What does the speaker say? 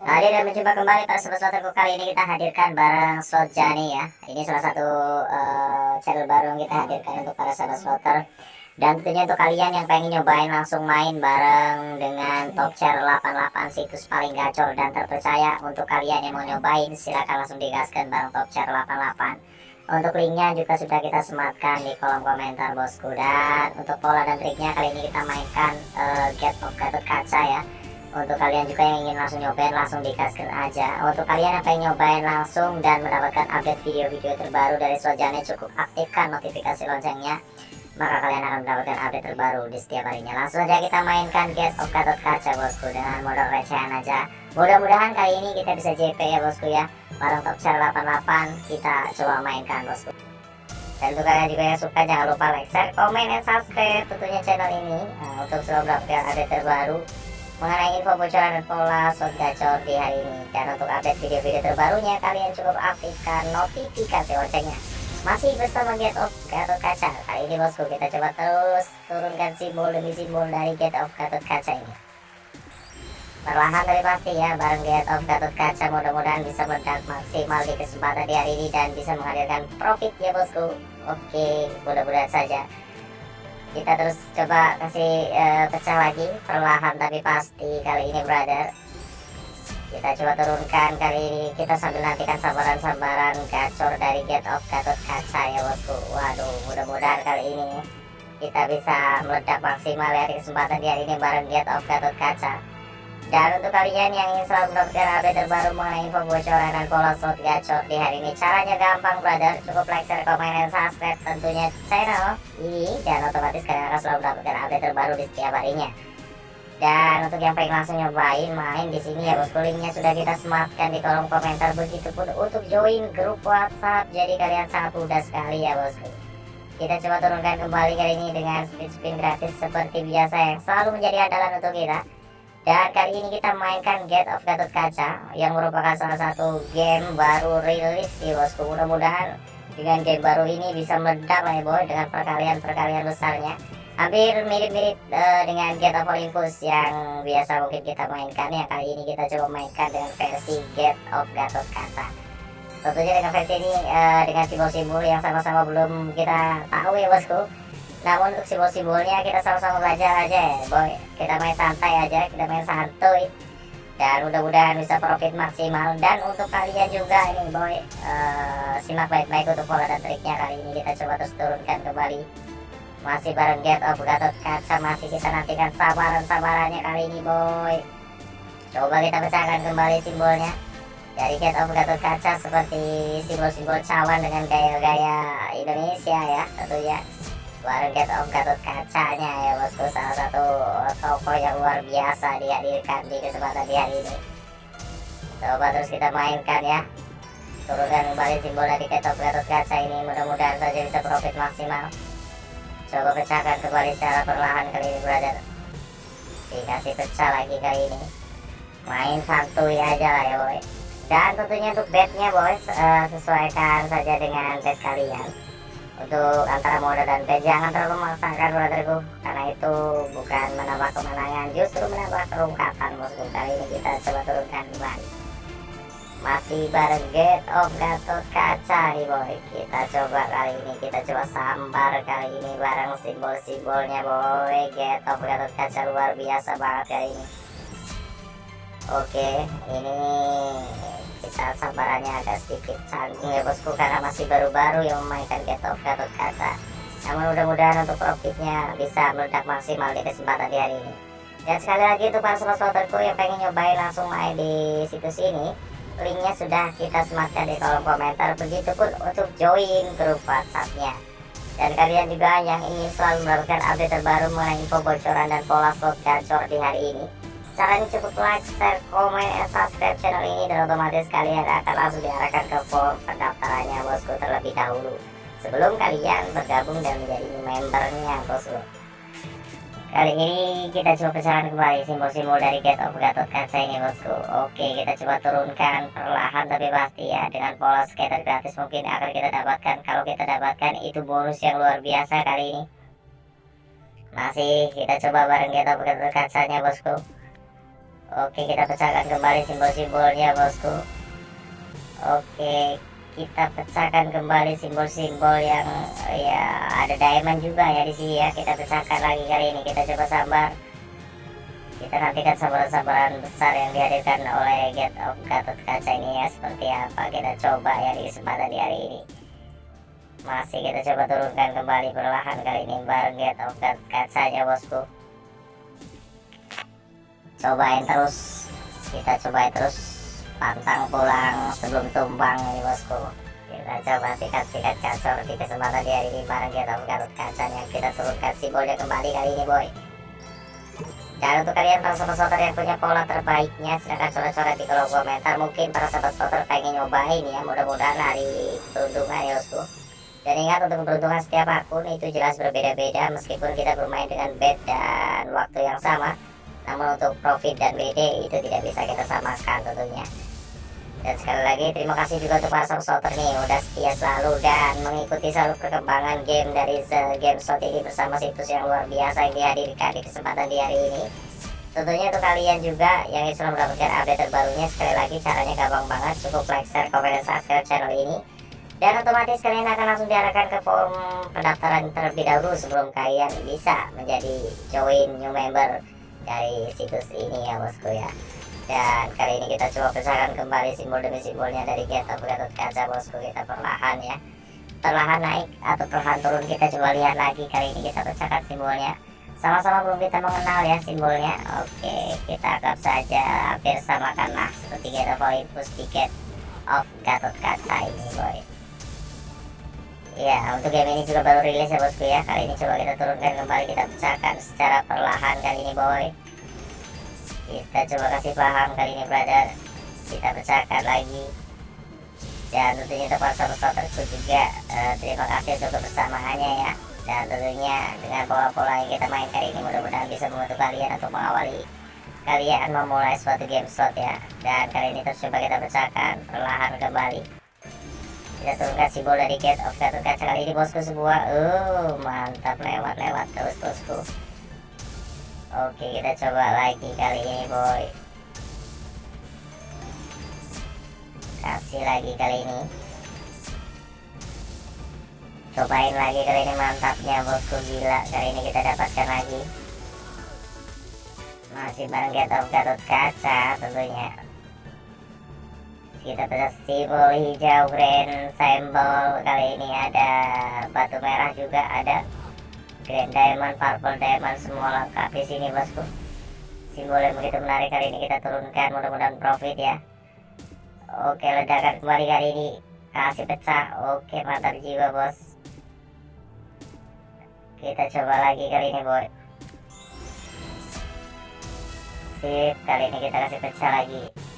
Hadir dan mencoba kembali para sobat kali ini kita hadirkan bareng slot ya. Ini salah satu uh, channel baru yang kita hadirkan untuk para sahabat slotter. Dan tentunya untuk kalian yang pengen nyobain langsung main bareng dengan top chair 88 situs paling gacor dan terpercaya. Untuk kalian yang mau nyobain silahkan langsung digaskan bareng top chair 88 untuk linknya juga sudah kita sematkan di kolom komentar bosku. Dan untuk pola dan triknya kali ini kita mainkan uh, get of Kaca ya untuk kalian juga yang ingin langsung nyobain langsung dikasih aja. Untuk kalian yang pengen nyobain langsung dan mendapatkan update video-video terbaru dari Sojane cukup aktifkan notifikasi loncengnya maka kalian akan mendapatkan update terbaru di setiap harinya. Langsung aja kita mainkan Get of Gatot Kaca bosku dengan modal recehan aja. Mudah-mudahan kali ini kita bisa JP ya bosku ya. Bareng top share 88 kita coba mainkan bosku. Dan untuk kalian juga yang suka jangan lupa like, share, komen, dan subscribe tentunya channel ini nah, untuk selalu mendapatkan update terbaru mengenai info bocoran pola slot gacor di hari ini. Dan untuk update video-video terbarunya, kalian cukup aktifkan notifikasi loncengnya. Masih bersama Get of Gatot Kaca. Kali ini bosku kita coba terus turunkan simbol demi simbol dari Get of Gatot Kaca ini. Perlahan tapi pasti ya, bareng Get of Gatot Kaca mudah-mudahan bisa meledak maksimal di kesempatan di hari ini dan bisa menghadirkan profit ya bosku. Oke, mudah-mudahan saja kita terus coba kasih uh, pecah lagi perlahan tapi pasti kali ini brother. Kita coba turunkan kali ini. Kita sambil nantikan sambaran-sambaran gacor dari get of Gatot Kaca ya bosku. Waduh mudah-mudahan kali ini kita bisa meledak maksimal ya di kesempatan di hari ini bareng get of Gatot Kaca dan untuk kalian yang ingin selalu mendapatkan update terbaru mengenai info bocoran dan pola slot gacor di hari ini. Caranya gampang brother, cukup like, share, komen, dan subscribe tentunya channel ini. Dan otomatis kalian akan selalu mendapatkan update terbaru di setiap harinya. Dan untuk yang pengen langsung nyobain main di sini ya bosku. Linknya sudah kita sematkan di kolom komentar. Begitupun untuk join grup whatsapp. Jadi kalian sangat mudah sekali ya bosku. Kita coba turunkan kembali kali ini dengan speed spin gratis seperti biasa yang selalu menjadi andalan untuk kita dan kali ini kita mainkan Get of Gatot Kaca yang merupakan salah satu game baru rilis ya bosku. Mudah-mudahan dengan game baru ini bisa meledak lah ya boy dengan perkalian-perkalian besarnya. Hampir mirip-mirip uh, dengan Get of Olympus yang biasa mungkin kita mainkan ya. Kali ini kita coba mainkan dengan versi Get of Gatot Kaca. Tentunya dengan versi ini uh, dengan simbol-simbol yang sama-sama belum kita tahu ya bosku namun untuk simbol-simbolnya kita sama-sama belajar aja ya boy. Kita main santai aja kita main santuy. Dan mudah-mudahan bisa profit maksimal. Dan untuk kalian juga ini boy uh, simak baik-baik untuk pola dan triknya kali ini. Kita coba terus turunkan kembali. Masih bareng get of Gatot Kaca masih kita nantikan sabaran-sabarannya kali ini boy. Coba kita pecahkan kembali simbolnya. Dari get of Gatot Kaca seperti simbol-simbol cawan dengan gaya-gaya Indonesia ya tentunya bareng Get of Gatot Kacanya ya bosku. Salah satu toko yang luar biasa dihadirkan di kesempatan di hari ini. Coba terus kita mainkan ya. Turunkan kembali simbol dari Get of Gatot Kaca ini. Mudah-mudahan saja bisa profit maksimal. Coba pecahkan kembali secara perlahan kali ini brother. Dikasih pecah lagi kali ini. Main santuy aja lah ya boy. Dan tentunya untuk bednya boys uh, sesuaikan saja dengan bed kalian untuk antara mode dan P jangan terlalu memaksakan brotherku karena itu bukan menambah kemenangan justru menambah terungkapan musuh kali ini. Kita coba turunkan kembali. Masih bareng Get of Gatot Kaca nih boy kita coba kali ini kita coba sambar kali ini bareng simbol-simbolnya boy. Get of Gatot Kaca luar biasa banget kali ini. Oke ini sabarannya agak sedikit canggung ya bosku karena masih baru-baru yang memainkan Get of Gatot Kaca namun mudah-mudahan untuk profitnya bisa meledak maksimal di kesempatan di hari ini. Dan sekali lagi untuk para sobat-sobatku yang pengen nyobain langsung main di situs ini linknya sudah kita sematkan di kolom komentar. Begitupun untuk join grup whatsappnya. Dan kalian juga yang ingin selalu mendapatkan update terbaru mengenai info bocoran dan pola slot gacor di hari ini Caranya cukup like, share, komen, dan subscribe channel ini dan otomatis kalian akan langsung diarahkan ke form pendaftarannya bosku terlebih dahulu sebelum kalian bergabung dan menjadi membernya bosku. Kali ini kita coba pecahan kembali simbol-simbol dari Get of Gatot Kaca ini bosku. Oke kita coba turunkan perlahan tapi pasti ya dengan pola skater gratis mungkin akan kita dapatkan. Kalau kita dapatkan itu bonus yang luar biasa kali ini. Masih kita coba bareng Get of Gatot Kacanya bosku. Oke kita pecahkan kembali simbol-simbolnya bosku. Oke kita pecahkan kembali simbol-simbol yang ya ada diamond juga ya di sini ya. Kita pecahkan lagi kali ini. Kita coba sabar. Kita nantikan sabaran-sabaran besar yang dihadirkan oleh Get of Gatot Kaca ini ya. Seperti apa kita coba ya di kesempatan di hari ini. Masih kita coba turunkan kembali perlahan kali ini bareng Get of Gatot Kaca ya bosku cobain terus. Kita cobain terus pantang pulang sebelum tumbang ini bosku. Kita coba sikat-sikat kacau di kesempatan di hari ini bareng kita Gatot kacanya kita turunkan simbolnya kembali kali ini boy. Dan untuk kalian para sobat sobat yang punya pola terbaiknya silahkan coret-coret di kolom komentar. Mungkin para sobat sobat pengen nyobain ya mudah-mudahan hari peruntungan ya bosku. Dan ingat untuk keberuntungan setiap akun itu jelas berbeda-beda. Meskipun kita bermain dengan bed dan waktu yang sama namun untuk profit dan BD itu tidak bisa kita samakan tentunya. Dan sekali lagi terima kasih juga untuk para supporter nih. Udah setia selalu dan mengikuti selalu perkembangan game dari Game Slot ini bersama situs yang luar biasa yang dihadirkan di kesempatan di hari ini. Tentunya untuk kalian juga yang selalu mendapatkan update terbarunya sekali lagi caranya gampang banget. Cukup like, share, komen, dan subscribe channel ini. Dan otomatis kalian akan langsung diarahkan ke form pendaftaran terlebih dahulu sebelum kalian bisa menjadi join new member dari situs ini ya bosku ya. Dan kali ini kita coba pecahkan kembali simbol demi simbolnya dari Gatot Gatot Kaca bosku. Kita perlahan ya. Perlahan naik atau perlahan turun kita coba lihat lagi. Kali ini kita pecahkan simbolnya. Sama-sama belum kita mengenal ya simbolnya. Oke kita anggap saja hampir samakan lah seperti kita poin push ticket of Gatot Kaca ini boy Ya, untuk game ini juga baru rilis ya bosku ya. Kali ini coba kita turunkan kembali, kita pecahkan secara perlahan kali ini boy. Kita coba kasih paham kali ini brother. Kita pecahkan lagi. Dan tentunya untuk supporterku juga uh, terima kasih untuk kebersamaannya ya. Dan tentunya dengan pola-pola yang kita main kali ini mudah-mudahan bisa membantu kalian untuk mengawali kalian memulai suatu game slot ya. Dan kali ini terus coba kita pecahkan perlahan kembali kita turunkan simbol dari gate of Gatot Kaca kali ini bosku sebuah uh mantap lewat-lewat terus bosku oke kita coba lagi kali ini boy. Kasih lagi kali ini. Cobain lagi kali ini mantapnya bosku gila. Kali ini kita dapatkan lagi. Masih bareng Gate of Gatot Kaca tentunya kita bisa simbol hijau grand symbol kali ini ada batu merah juga ada grand diamond purple diamond semua lengkap di sini bosku. Simbol yang begitu menarik kali ini kita turunkan mudah-mudahan profit ya. Oke ledakan kembali kali ini. Kasih pecah. Oke mantap jiwa bos. Kita coba lagi kali ini boy. Sip kali ini kita kasih pecah lagi